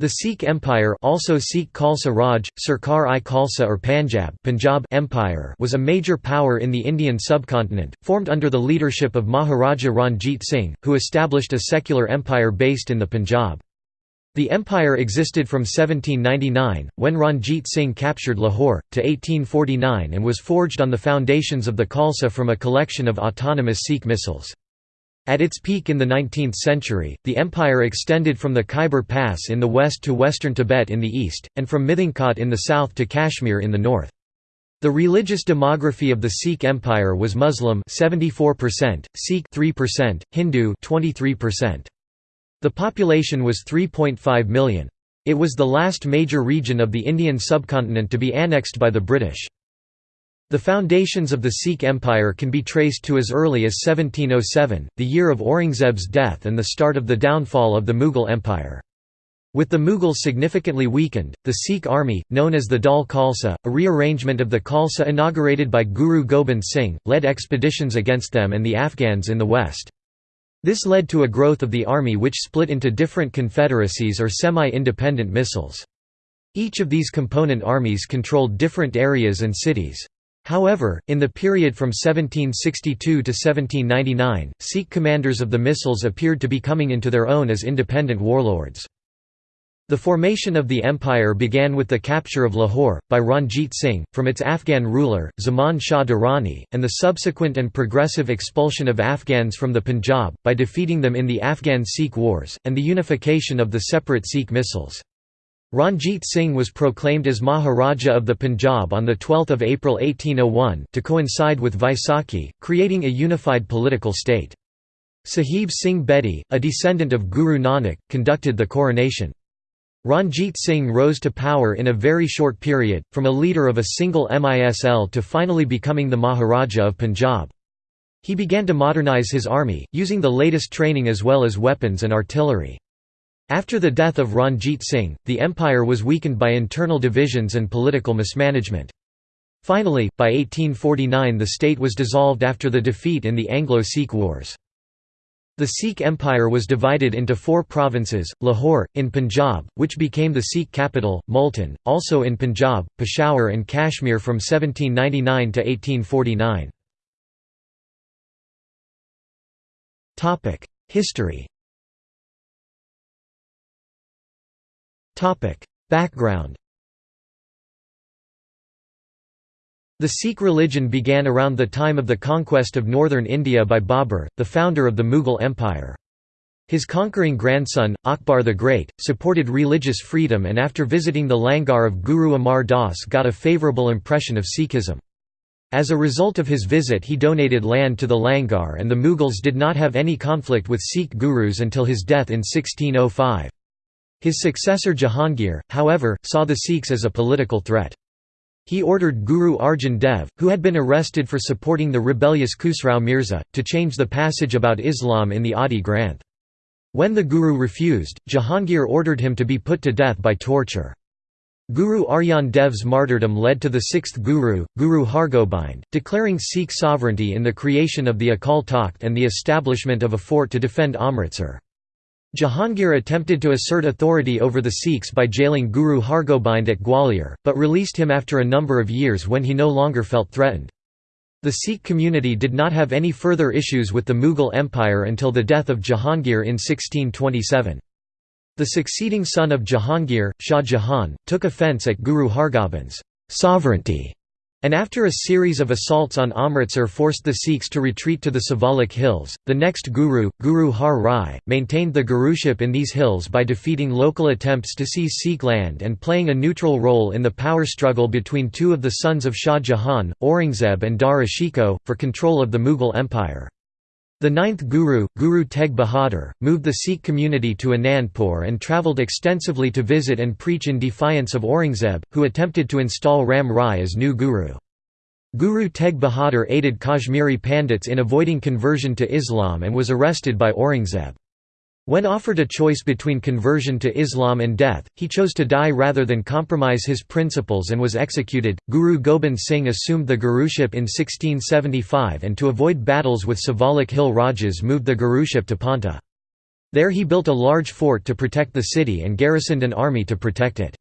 The Sikh Empire also Sikh Khalsa Raj, Sarkar-i Khalsa or Panjab, Punjab Empire was a major power in the Indian subcontinent, formed under the leadership of Maharaja Ranjit Singh, who established a secular empire based in the Punjab. The empire existed from 1799, when Ranjit Singh captured Lahore, to 1849 and was forged on the foundations of the Khalsa from a collection of autonomous Sikh misls. At its peak in the 19th century, the empire extended from the Khyber Pass in the west to western Tibet in the east, and from Mithangkot in the south to Kashmir in the north. The religious demography of the Sikh Empire was Muslim 74%, Sikh 3%, Hindu 23%. The population was 3.5 million. It was the last major region of the Indian subcontinent to be annexed by the British. The foundations of the Sikh Empire can be traced to as early as 1707, the year of Aurangzeb's death and the start of the downfall of the Mughal Empire. With the Mughals significantly weakened, the Sikh army, known as the Dal Khalsa, a rearrangement of the Khalsa inaugurated by Guru Gobind Singh, led expeditions against them and the Afghans in the west. This led to a growth of the army which split into different confederacies or semi-independent misls. Each of these component armies controlled different areas and cities. However, in the period from 1762 to 1799, Sikh commanders of the misls appeared to be coming into their own as independent warlords. The formation of the empire began with the capture of Lahore, by Ranjit Singh, from its Afghan ruler, Zaman Shah Durrani, and the subsequent and progressive expulsion of Afghans from the Punjab, by defeating them in the Afghan Sikh Wars, and the unification of the separate Sikh misls. Ranjit Singh was proclaimed as Maharaja of the Punjab on 12 April 1801, to coincide with Vaisakhi, creating a unified political state. Sahib Singh Bedi, a descendant of Guru Nanak, conducted the coronation. Ranjit Singh rose to power in a very short period, from a leader of a single misl to finally becoming the Maharaja of Punjab. He began to modernize his army, using the latest training as well as weapons and artillery. After the death of Ranjit Singh, the empire was weakened by internal divisions and political mismanagement. Finally, by 1849 the state was dissolved after the defeat in the Anglo-Sikh Wars. The Sikh Empire was divided into four provinces, Lahore, in Punjab, which became the Sikh capital, Multan, also in Punjab, Peshawar and Kashmir from 1799 to 1849. History Background The Sikh religion began around the time of the conquest of northern India by Babur, the founder of the Mughal Empire. His conquering grandson, Akbar the Great, supported religious freedom and after visiting the Langar of Guru Amar Das got a favourable impression of Sikhism. As a result of his visit he donated land to the Langar and the Mughals did not have any conflict with Sikh gurus until his death in 1605. His successor Jahangir, however, saw the Sikhs as a political threat. He ordered Guru Arjan Dev, who had been arrested for supporting the rebellious Khusrau Mirza, to change the passage about Islam in the Adi Granth. When the Guru refused, Jahangir ordered him to be put to death by torture. Guru Arjan Dev's martyrdom led to the sixth Guru, Guru Hargobind, declaring Sikh sovereignty in the creation of the Akal Takht and the establishment of a fort to defend Amritsar. Jahangir attempted to assert authority over the Sikhs by jailing Guru Hargobind at Gwalior, but released him after a number of years when he no longer felt threatened. The Sikh community did not have any further issues with the Mughal Empire until the death of Jahangir in 1627. The succeeding son of Jahangir, Shah Jahan, took offence at Guru Hargobind's sovereignty and after a series of assaults on Amritsar forced the Sikhs to retreat to the Siwalik hills. The next Guru, Guru Har Rai, maintained the guruship in these hills by defeating local attempts to seize Sikh land and playing a neutral role in the power struggle between two of the sons of Shah Jahan, Aurangzeb and Dara Shikoh, for control of the Mughal Empire. The ninth Guru, Guru Tegh Bahadur, moved the Sikh community to Anandpur and travelled extensively to visit and preach in defiance of Aurangzeb, who attempted to install Ram Rai as new Guru. Guru Tegh Bahadur aided Kashmiri Pandits in avoiding conversion to Islam and was arrested by Aurangzeb. When offered a choice between conversion to Islam and death, he chose to die rather than compromise his principles and was executed. Guru Gobind Singh assumed the guruship in 1675 and to avoid battles with Siwalik Hill Rajas moved the guruship to Paonta. There he built a large fort to protect the city and garrisoned an army to protect it.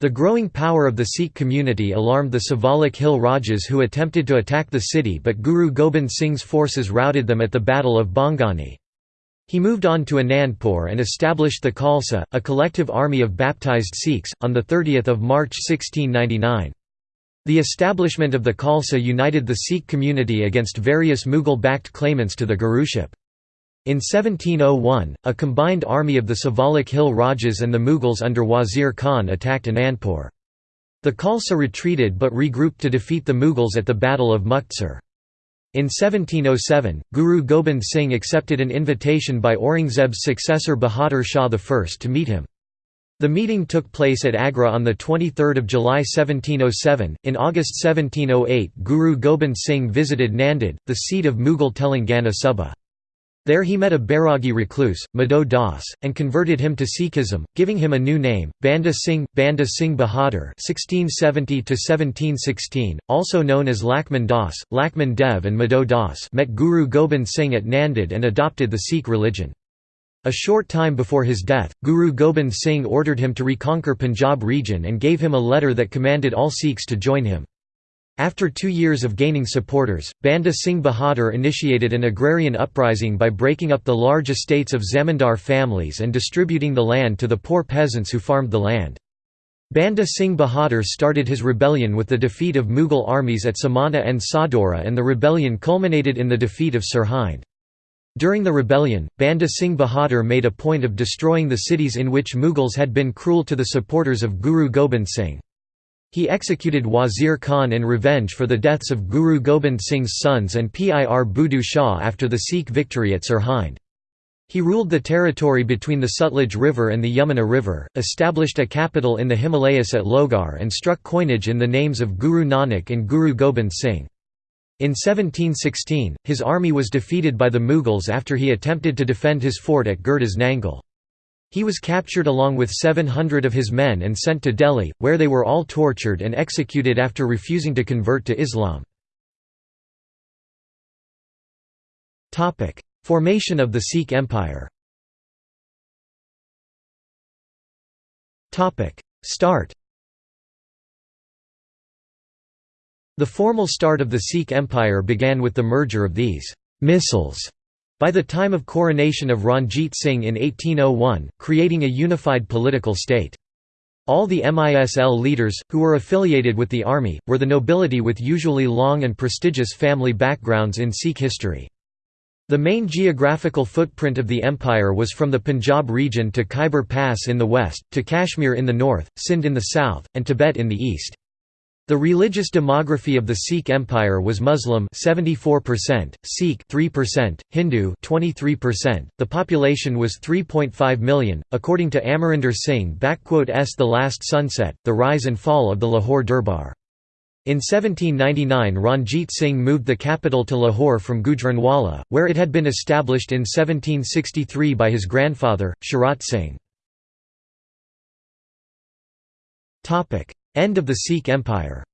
The growing power of the Sikh community alarmed the Siwalik Hill Rajas who attempted to attack the city but Guru Gobind Singh's forces routed them at the Battle of Bhangani. He moved on to Anandpur and established the Khalsa, a collective army of baptized Sikhs, on 30 March 1699. The establishment of the Khalsa united the Sikh community against various Mughal-backed claimants to the Guruship. In 1701, a combined army of the Siwalik Hill Rajas and the Mughals under Wazir Khan attacked Anandpur. The Khalsa retreated but regrouped to defeat the Mughals at the Battle of Muktsar. In 1707, Guru Gobind Singh accepted an invitation by Aurangzeb's successor Bahadur Shah I to meet him. The meeting took place at Agra on 23 July 1707. In August 1708, Guru Gobind Singh visited Nanded, the seat of Mughal Telangana Suba. There he met a Bairagi recluse, Madho Das, and converted him to Sikhism, giving him a new name, Banda Singh, Banda Singh Bahadur (1670–1716), also known as Lakman Das, Lakman Dev, and Madho Das. Met Guru Gobind Singh at Nanded and adopted the Sikh religion. A short time before his death, Guru Gobind Singh ordered him to reconquer Punjab region and gave him a letter that commanded all Sikhs to join him. After two years of gaining supporters, Banda Singh Bahadur initiated an agrarian uprising by breaking up the large estates of zamindar families and distributing the land to the poor peasants who farmed the land. Banda Singh Bahadur started his rebellion with the defeat of Mughal armies at Samana and Sadhaura and the rebellion culminated in the defeat of Sirhind. During the rebellion, Banda Singh Bahadur made a point of destroying the cities in which Mughals had been cruel to the supporters of Guru Gobind Singh. He executed Wazir Khan in revenge for the deaths of Guru Gobind Singh's sons and Pir Budu Shah after the Sikh victory at Sirhind. He ruled the territory between the Sutlej River and the Yamuna River, established a capital in the Himalayas at Lohgarh and struck coinage in the names of Guru Nanak and Guru Gobind Singh. In 1716, his army was defeated by the Mughals after he attempted to defend his fort at Gurdas Nangal. He was captured along with 700 of his men and sent to Delhi, where they were all tortured and executed after refusing to convert to Islam. Formation of the Sikh Empire Start The formal start of the Sikh Empire began with the merger of these «misls» By the time of coronation of Ranjit Singh in 1801, creating a unified political state. All the MISL leaders, who were affiliated with the army, were the nobility with usually long and prestigious family backgrounds in Sikh history. The main geographical footprint of the empire was from the Punjab region to Khyber Pass in the west, to Kashmir in the north, Sindh in the south, and Tibet in the east. The religious demography of the Sikh Empire was Muslim 74%, Sikh 3%, Hindu 23%. The population was 3.5 million, according to Amarinder Singh S. The Last Sunset: The Rise and Fall of the Lahore Durbar. In 1799 Ranjit Singh moved the capital to Lahore from Gujranwala, where it had been established in 1763 by his grandfather, Charat Singh. End of the Sikh Empire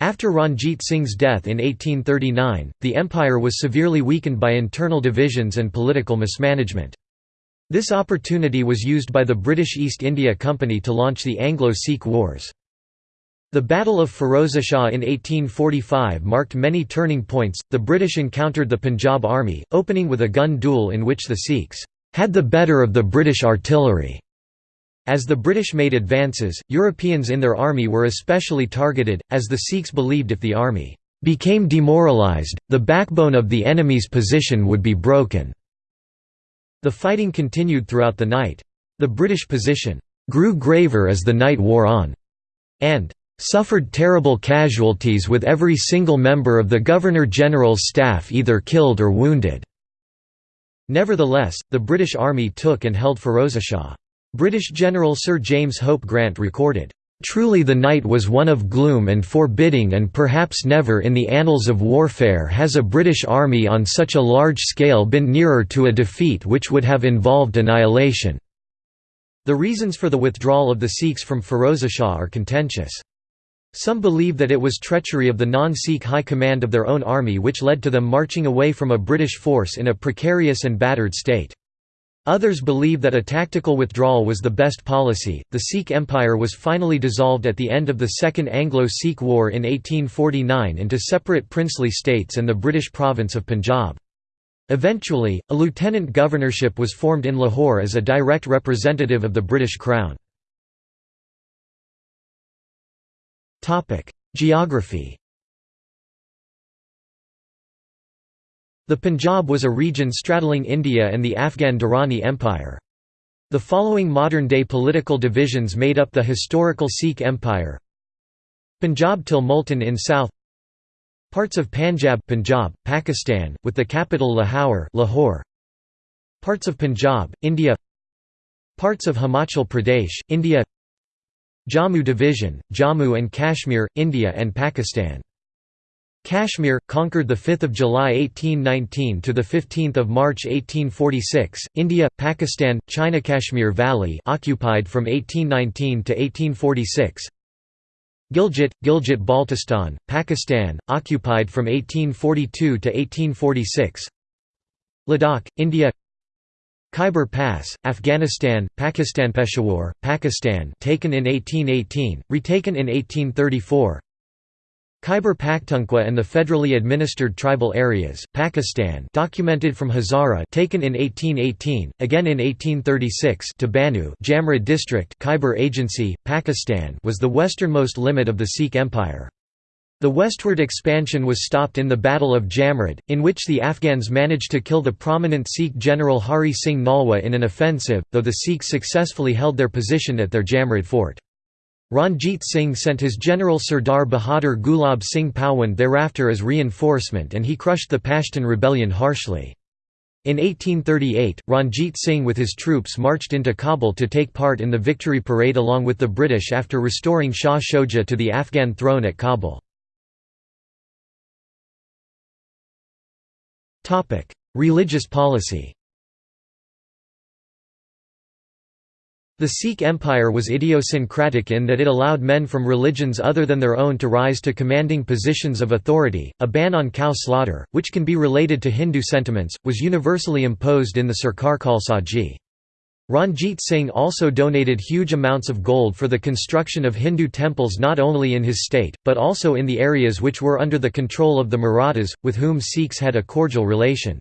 After Ranjit Singh's death in 1839, the empire was severely weakened by internal divisions and political mismanagement. This opportunity was used by the British East India Company to launch the Anglo-Sikh Wars. The Battle of Firozeshah in 1845 marked many turning points. The British encountered the Punjab Army, opening with a gun duel in which the Sikhs had the better of the British artillery. As the British made advances, Europeans in their army were especially targeted, as the Sikhs believed if the army became demoralised, the backbone of the enemy's position would be broken. The fighting continued throughout the night. The British position grew graver as the night wore on, and suffered terrible casualties with every single member of the Governor-General's staff either killed or wounded. Nevertheless, the British Army took and held Firozeshah. British General Sir James Hope Grant recorded, "...truly the night was one of gloom and forbidding and perhaps never in the annals of warfare has a British army on such a large scale been nearer to a defeat which would have involved annihilation." The reasons for the withdrawal of the Sikhs from Firozeshah are contentious. Some believe that it was treachery of the non-Sikh high command of their own army which led to them marching away from a British force in a precarious and battered state. Others believe that a tactical withdrawal was the best policy. The Sikh Empire was finally dissolved at the end of the Second Anglo Sikh War in 1849 into separate princely states and the British province of Punjab. Eventually, a lieutenant governorship was formed in Lahore as a direct representative of the British Crown. Geography The Punjab was a region straddling India and the Afghan Durrani Empire. The following modern-day political divisions made up the historical Sikh Empire. Punjab till Multan in south. Parts of Panjab Punjab, Pakistan, with the capital Lahore, Lahore. Parts of Punjab, India. Parts of Himachal Pradesh, India. Jammu Division, Jammu and Kashmir, India and Pakistan Kashmir, conquered 5 July 1819 to 15 March 1846, India, Pakistan, China Kashmir Valley occupied from 1819 to 1846 Gilgit, Gilgit-Baltistan, Pakistan, occupied from 1842 to 1846 Ladakh, India. Khyber Pass, Afghanistan, Pakistan Peshawar, Pakistan taken in 1818, retaken in 1834 Khyber Pakhtunkhwa and the federally administered tribal areas, Pakistan documented from Hazara taken in 1818, again in 1836 to Bannu Jamrud district Khyber Agency, Pakistan was the westernmost limit of the Sikh Empire. The westward expansion was stopped in the Battle of Jamrud, in which the Afghans managed to kill the prominent Sikh general Hari Singh Nalwa in an offensive, though the Sikhs successfully held their position at their Jamrud fort. Ranjit Singh sent his general Sardar Bahadur Gulab Singh Pawan thereafter as reinforcement and he crushed the Pashtun rebellion harshly. In 1838, Ranjit Singh with his troops marched into Kabul to take part in the victory parade along with the British after restoring Shah Shoja to the Afghan throne at Kabul. Religious policy The Sikh empire was idiosyncratic in that it allowed men from religions other than their own to rise to commanding positions of authority. A ban on cow slaughter, which can be related to Hindu sentiments, was universally imposed in the Sarkar Khalsa Ji. Ranjit Singh also donated huge amounts of gold for the construction of Hindu temples not only in his state, but also in the areas which were under the control of the Marathas, with whom Sikhs had a cordial relation.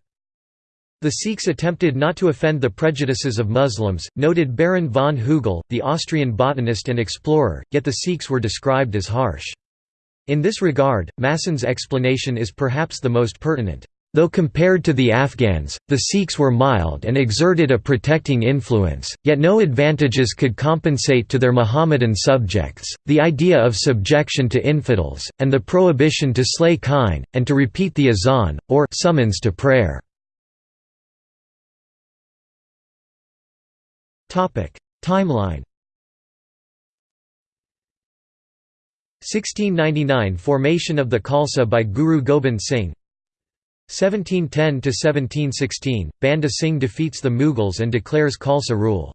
The Sikhs attempted not to offend the prejudices of Muslims, noted Baron von Hugel, the Austrian botanist and explorer, yet the Sikhs were described as harsh. In this regard, Masson's explanation is perhaps the most pertinent. Though compared to the Afghans, the Sikhs were mild and exerted a protecting influence, yet no advantages could compensate to their Mohammedan subjects. The idea of subjection to infidels, and the prohibition to slay kine, and to repeat the azan, or summons to prayer. Timeline. 1699 – Formation of the Khalsa by Guru Gobind Singh. 1710–1716 – Banda Singh defeats the Mughals and declares Khalsa rule.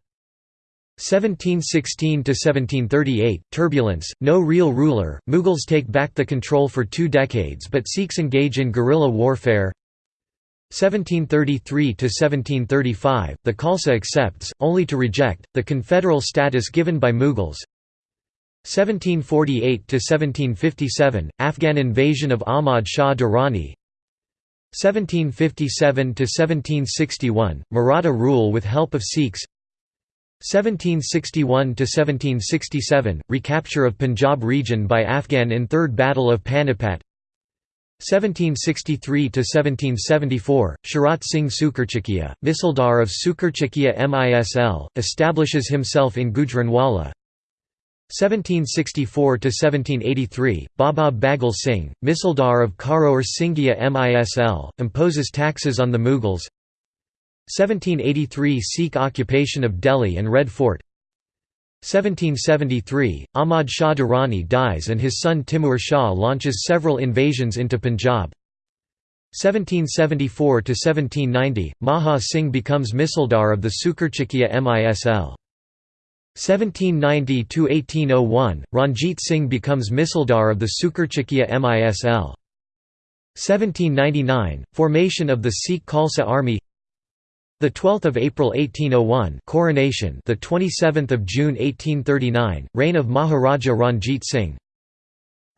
1716–1738 – Turbulence, no real ruler, Mughals take back the control for two decades but Sikhs engage in guerrilla warfare 1733–1735, the Khalsa accepts, only to reject, the confederal status given by Mughals. 1748–1757, Afghan invasion of Ahmad Shah Durrani. 1757–1761, Maratha rule with help of Sikhs. 1761–1767, recapture of Punjab region by Afghan in Third Battle of Panipat 1763–1774, Charat Singh Sukerchakia, Misildar of Sukerchakia Misl, establishes himself in Gujranwala. 1764–1783, Baba Baghel Singh, Misildar of Karor Singhia Misl, imposes taxes on the Mughals. 1783 Sikh occupation of Delhi and Red Fort 1773, Ahmad Shah Durrani dies and his son Timur Shah launches several invasions into Punjab. 1774–1790, Maha Singh becomes Misildar of the Sukerchakia Misl. 1790–1801, Ranjit Singh becomes Misildar of the Sukerchakia Misl. 1799, formation of the Sikh Khalsa Army the 12th of April 1801 coronation the 27th of June 1839 reign of Maharaja Ranjit Singh.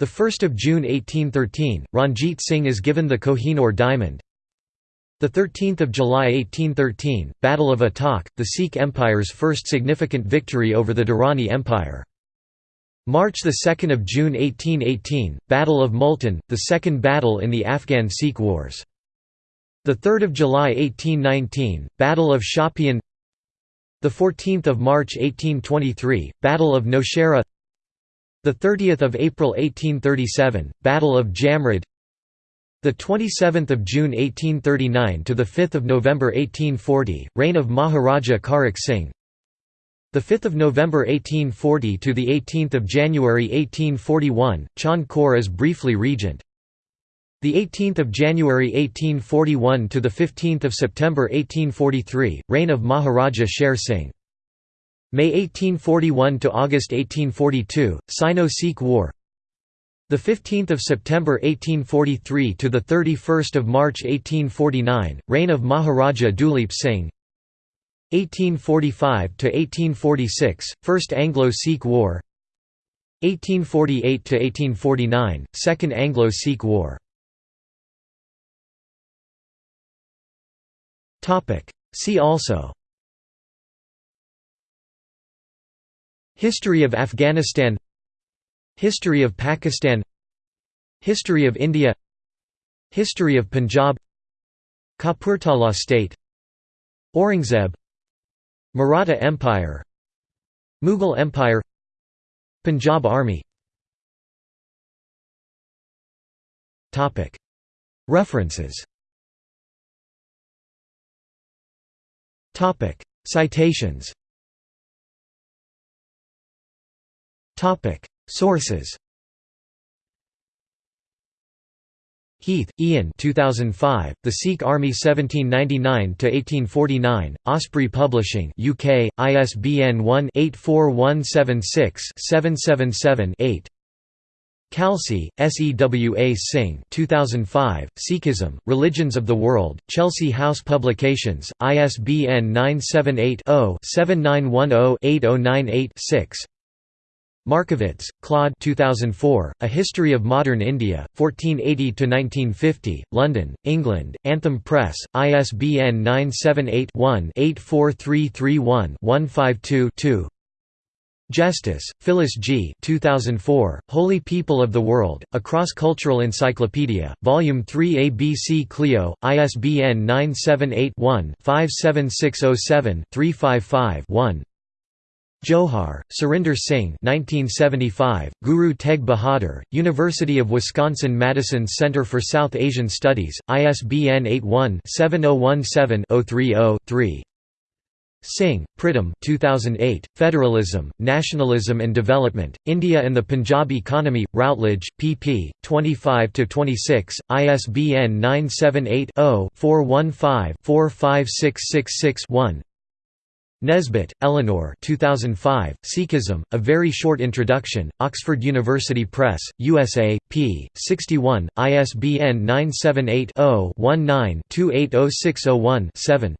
The 1st of June 1813 Ranjit Singh is given the Kohinoor diamond. The 13th of July 1813 Battle of Attock the Sikh Empire's first significant victory over the Durrani Empire. March 2 of June 1818 Battle of Multan the second battle in the Afghan Sikh Wars the 3rd of July 1819 Battle of Shopian the 14th of March 1823 Battle of Nowshera the 30th of April 1837 Battle of Jamrud the 27th of June 1839 to the 5th of November 1840 reign of Maharaja Kharak Singh the 5th of November 1840 to the 18th of January 1841 Chand Kaur as briefly regent the 18th of January 1841 to the 15th of September 1843, reign of Maharaja Sher Singh. May 1841 to August 1842, Sino-Sikh War. The 15th of September 1843 to the 31st of March 1849, reign of Maharaja Duleep Singh. 1845 to 1846, First Anglo-Sikh War. 1848 to 1849, Second Anglo-Sikh War. See also. History of Afghanistan. History of Pakistan. History of India. History of Punjab. Kapurthala state. Aurangzeb. Maratha Empire. Mughal Empire. Punjab Army. References Topic: Citations. Topic: Sources. Heath, Ian. 2005, The Sikh Army 1799–1849, Osprey Publishing UK, ISBN 1-84176-777-8 Khalsi, Sewa Singh 2005, Sikhism, Religions of the World, Chelsea House Publications, ISBN 978-0-7910-8098-6 Markovits, Claude 2004, A History of Modern India, 1480–1950, London, England, Anthem Press, ISBN 978-1-84331-152-2 Justice, Phyllis G. 2004, Holy People of the World, A Cross-Cultural Encyclopedia, Volume 3 ABC Clio, ISBN 978-1-57607-355-1 Johar, Surinder Singh 1975, Guru Teg Bahadur, University of Wisconsin-Madison Center for South Asian Studies, ISBN 81-7017-030-3 Singh, Pritam 2008, Federalism, Nationalism and Development, India and the Punjab Economy, Routledge, pp. 25–26, ISBN 978-0-415-45666-1 Nesbitt, Eleanor 2005, Sikhism, A Very Short Introduction, Oxford University Press, USA, p. 61, ISBN 978 0 19 280601 7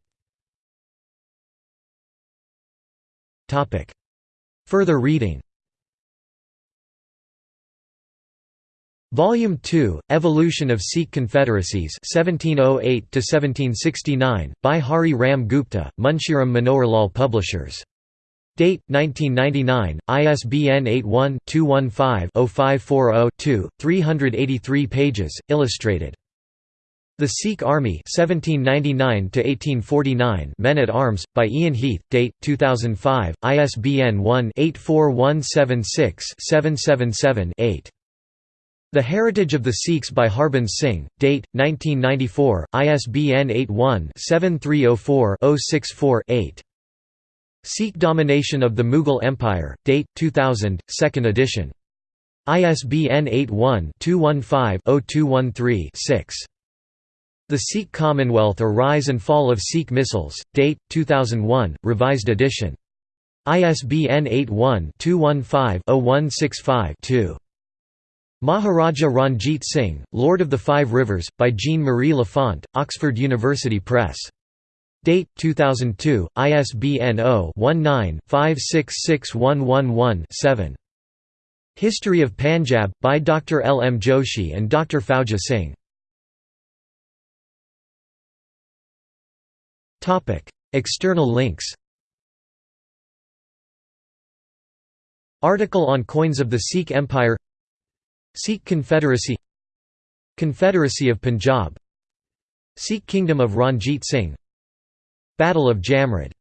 Further reading Volume 2, Evolution of Sikh Confederacies 1708–1769, by Hari Ram Gupta, Munshiram Manoharlal Publishers. Date, 1999, ISBN 81-215-0540-2, 383 pages, illustrated. The Sikh Army 1799 Men at Arms, by Ian Heath, date, 2005, ISBN 1-84176-777-8. The Heritage of the Sikhs by Harbans Singh, date, 1994, ISBN 81-7304-064-8. Sikh Domination of the Mughal Empire, date, 2000, 2nd edition. ISBN 81-215-0213-6. The Sikh Commonwealth or Rise and Fall of Sikh Misls, date, 2001, revised edition. ISBN 81-215-0165-2. Maharaja Ranjit Singh, Lord of the Five Rivers, by Jean-Marie Lafont, Oxford University Press. Date 2002, ISBN 0-19-566111-7. History of Panjab, by Dr. L. M. Joshi and Dr. Fauja Singh. External links Article on coins of the Sikh Empire Sikh Confederacy Confederacy of Punjab Sikh Kingdom of Ranjit Singh Battle of Jamrud